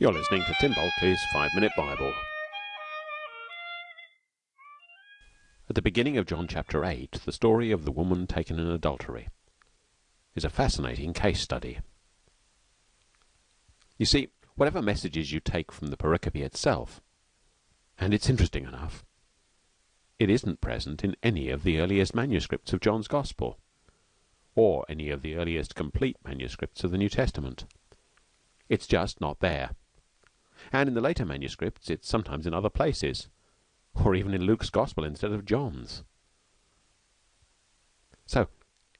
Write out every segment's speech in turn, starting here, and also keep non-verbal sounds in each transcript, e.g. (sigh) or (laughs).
You're listening to Tim Bulkeley's Five Minute Bible. At the beginning of John chapter 8, the story of the woman taken in adultery is a fascinating case study. You see, whatever messages you take from the pericope itself, and it's interesting enough, it isn't present in any of the earliest manuscripts of John's Gospel, or any of the earliest complete manuscripts of the New Testament. It's just not there. And in the later manuscripts it's sometimes in other places, or even in Luke's Gospel instead of John's. So,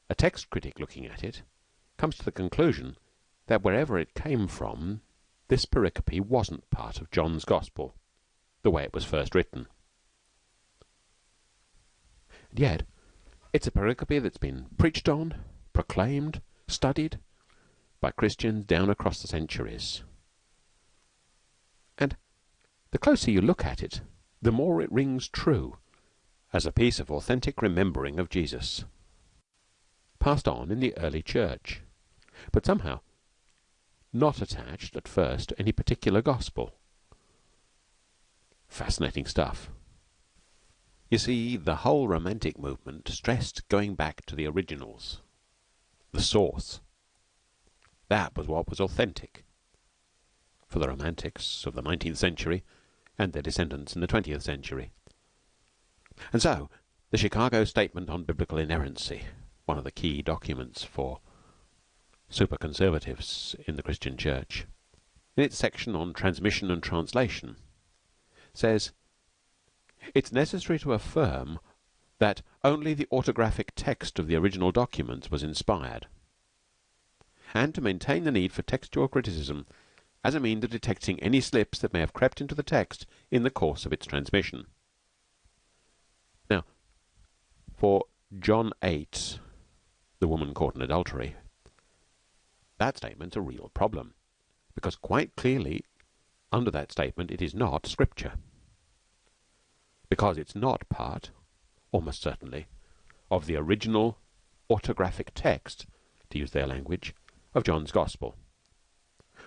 a text critic looking at it comes to the conclusion that wherever it came from, this pericope wasn't part of John's Gospel, the way it was first written. And yet, it's a pericope that's been preached on, proclaimed, studied by Christians down across the centuries. The closer you look at it, the more it rings true as a piece of authentic remembering of Jesus, passed on in the early church, but somehow not attached at first to any particular gospel. Fascinating stuff. You see, the whole romantic movement stressed going back to the originals, the source. That was what was authentic for the romantics of the nineteenth century and their descendants in the twentieth century. And so, the Chicago Statement on Biblical Inerrancy, one of the key documents for super conservatives in the Christian Church, in its section on transmission and translation, says it's necessary to affirm that only the autographic text of the original documents was inspired, and to maintain the need for textual criticism as a means of detecting any slips that may have crept into the text in the course of its transmission. Now, for John 8, the woman caught in adultery, that statement's a real problem, because quite clearly under that statement it is not Scripture because it's not part, almost certainly, of the original autographic text, to use their language, of John's Gospel.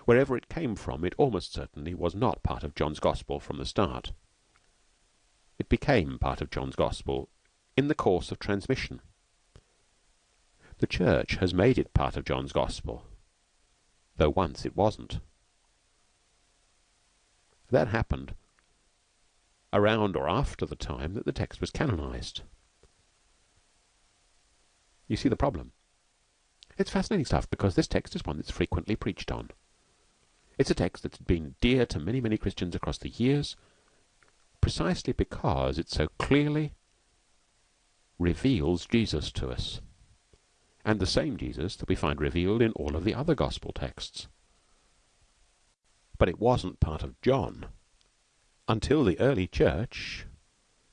Wherever it came from, it almost certainly was not part of John's Gospel from the start. It became part of John's Gospel in the course of transmission. The Church has made it part of John's Gospel, though once it wasn't. That happened around or after the time that the text was canonized. You see the problem. It's fascinating stuff because this text is one that's frequently preached on. It's a text that's been dear to many, many Christians across the years precisely because it so clearly reveals Jesus to us. And the same Jesus that we find revealed in all of the other gospel texts. But it wasn't part of John until the early church,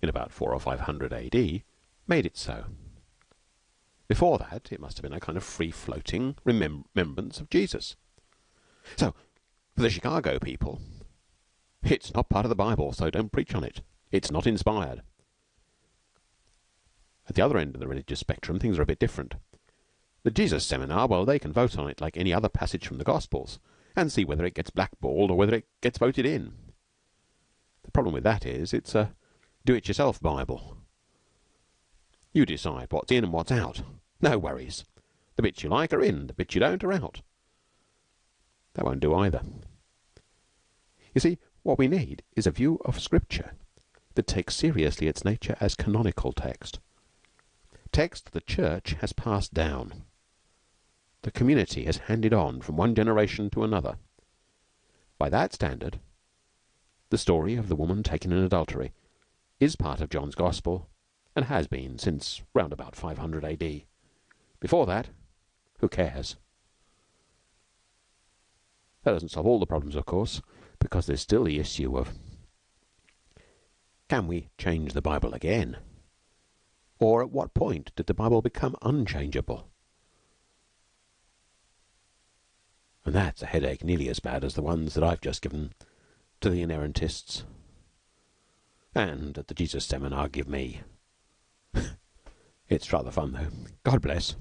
in about four or five hundred A.D., made it so. Before that, it must have been a kind of free-floating remembrance of Jesus. So, for the Chicago people, it's not part of the Bible, so don't preach on it. It's not inspired. At the other end of the religious spectrum, things are a bit different. The Jesus Seminar, well, they can vote on it like any other passage from the Gospels and see whether it gets blackballed or whether it gets voted in. The problem with that is it's a do-it-yourself Bible. You decide what's in and what's out. No worries. The bits you like are in, the bits you don't are out. That won't do either. You see, what we need is a view of Scripture that takes seriously its nature as canonical text. Text the Church has passed down. The community has handed on from one generation to another. By that standard, the story of the woman taken in adultery is part of John's Gospel, and has been since round about 500 A.D. Before that, who cares? That doesn't solve all the problems, of course, because there's still the issue of can we change the Bible again? Or at what point did the Bible become unchangeable? And that's a headache nearly as bad as the ones that I've just given to the inerrantists and at the Jesus Seminar give me. (laughs) it's rather fun, though. God bless.